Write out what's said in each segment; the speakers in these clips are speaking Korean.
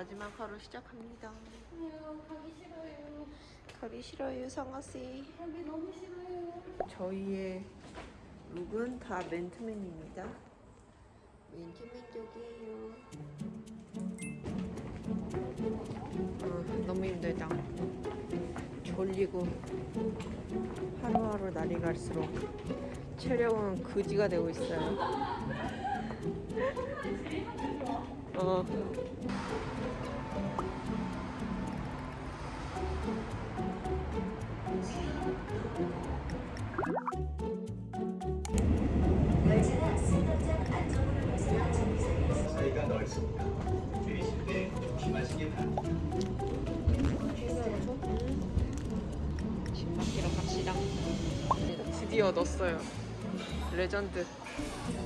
마지막 하루 시작합니다. 아유, 가기 싫어요. 가기 싫어요, 성아씨. 가기 너무 싫어요. 저희의 룩은 다 맨투맨입니다. 맨투맨족이에요. 어, 너무 힘들다. 졸리고 하루하루 날이 갈수록 체력은 그지가 되고 있어요. 어. 시다. 드디어 넣었어요. 레전드.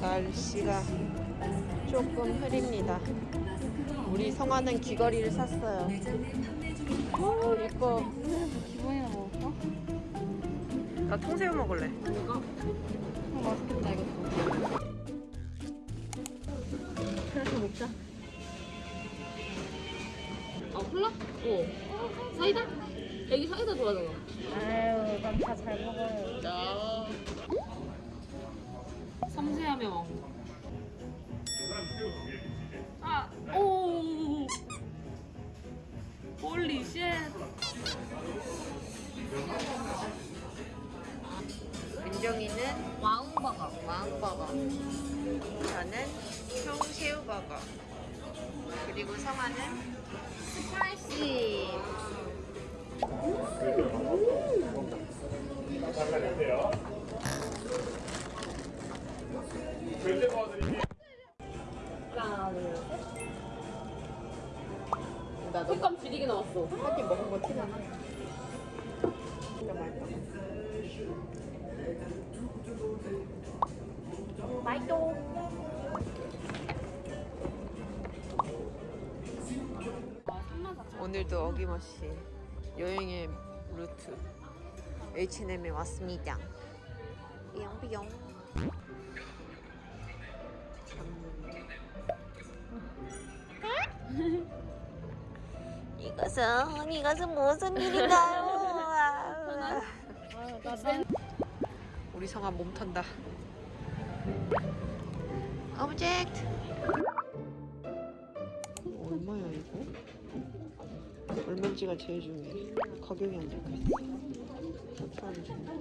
날씨가 조금 흐립니다. 우리 성화는 귀걸이를 샀어요. 오, 이뻐. 기분이나 먹을까? 나 통새우 먹을래. 이거? 어, 맛있겠다, 이것도. 그래서 먹자. 아, 콜라? 어. 사이다? 애기 사이다 좋아하잖아. 아유, 난다잘 먹어요. 야. 섬세하며 왕. 아, 오. 홀리 쉣. 은정이는 왕버거. 왕버거. 저는 통새우버거. 그리고 성화는 spicy. 절대 도와드릴게요. 하나, 둘, 셋. 나 색감 지리게 나왔어. 한입 먹은 거 티나나? 진짜 맛있다. 맛있어. 오늘도 어김없이 여행의 루트 H&M에 왔습니다. 삐용삐용. 이것은 이것은 무슨 일인가요? 우리 성아 몸 턴다. 오브젝트. 얼마야 이거? 얼마인지가 제일 중요해. 가격이 안 적혀 있어. 어떻게 하면 좋나?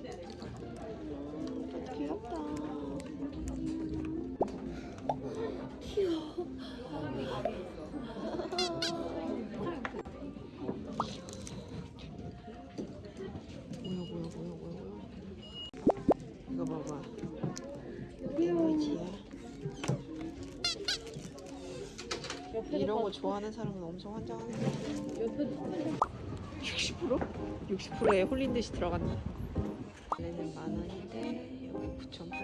귀엽다. 귀여워. 거 좋아하는 사람은 엄청 환장하는 거야. 60%? 60%에 홀린 듯이 들어간다. 원래는 만 원인데 여기 9,800원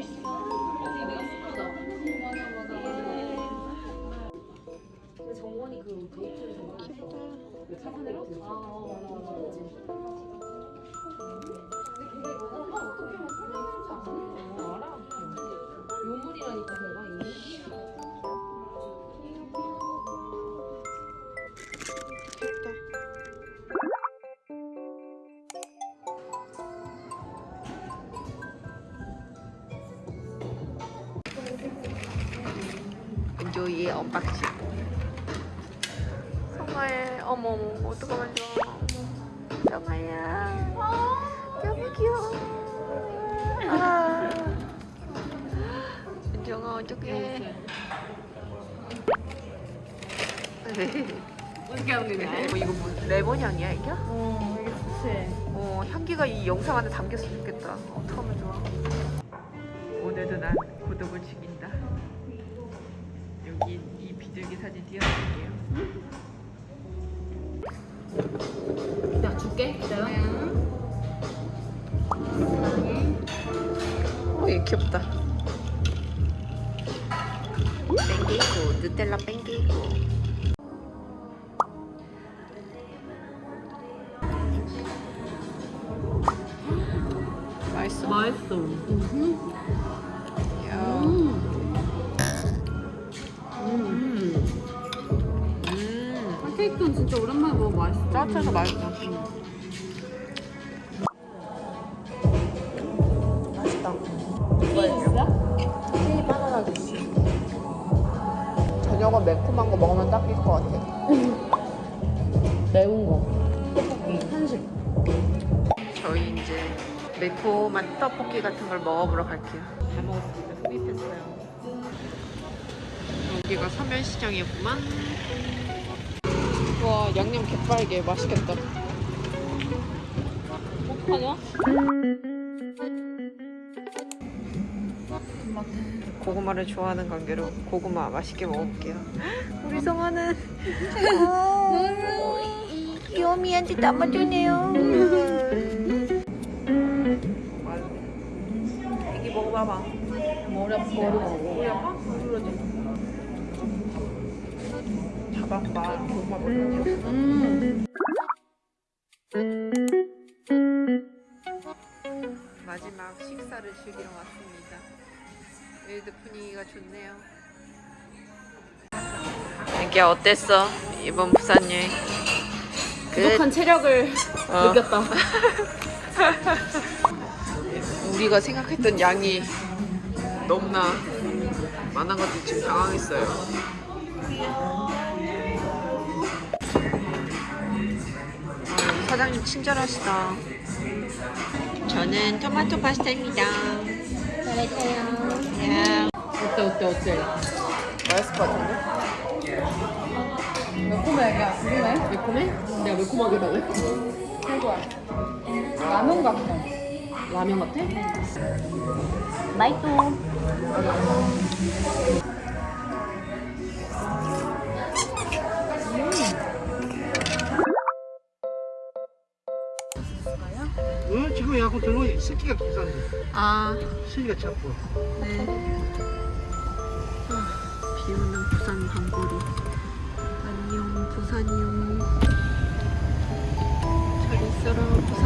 있어. 내가 스파다. 맞아, 맞아, 요물이라니까 걔가 이미. 귀엽다. 엔조이의 unboxing. 성화의 어머 어머 어떡하면 좋아 정아야 너무 귀여워 아 정아 어떡해 어떻게 하는 거냐? 어, 이거 뭐 레몬 향이야 이게? 어 이게 좋지. 어 향기가 이 영상 안에 담겼으면 좋겠다 어떡하면 좋아 오늘도 난 고독을 즐긴다 여기 이 비둘기 사진 띄워드릴게요 야 줄게. 기다려. 어, 얘 귀엽다. 뺑기고, 누텔라 뺑기고. 맛있어? 맛있어. 야. 음. 음. 음. 아, 케이크는 진짜 오랜만에 먹어 맛있어. 따뜻해서 맛있어. 맛 매콤한 거 먹으면 딱일 것 같아. 매운 거. 떡볶이 한식. 저희 이제 매콤한 떡볶이 같은 걸 먹어보러 갈게요. 다 먹었습니다. 흡입했어요. 여기가 서면시장이구만. 와 양념 개빨개 맛있겠다. 어떡하냐? 고구마를 좋아하는 관계로 고구마 맛있게 먹어볼게요. 우리 성아는 어, 귀요미한테 담아주네요. 애기 먹어봐봐. 머리 아파. 머리 아빠? 그러지. 잡아봐. 고구마 먹는 거. 음. 마지막 식사를 즐기러 왔습니다. 여기도 분위기가 좋네요. 애기야 어땠어? 이번 부산 여행. 부족한 체력을 어. 느꼈다. 우리가 생각했던 양이 너무나 많아가지고 지금 당황했어요. 아, 사장님 친절하시다. 저는 토마토 파스타입니다. 잘했어요. 어때 어때 어때? 맛있을 것 같은데? 매콤해 애가 그러네? 매콤해? 내가 매콤하게 먹을래? 최고야. 라면 같아. 라면 같아? 맛있어. 어, 새끼가 비싼데 아, 새끼가 작고 네. 아, 비 오는 부산 밤거리. 안녕, 부산이요. 잘 있어라, 부산.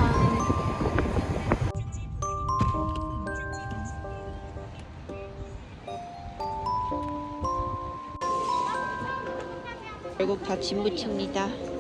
결국 다 진무칩니다.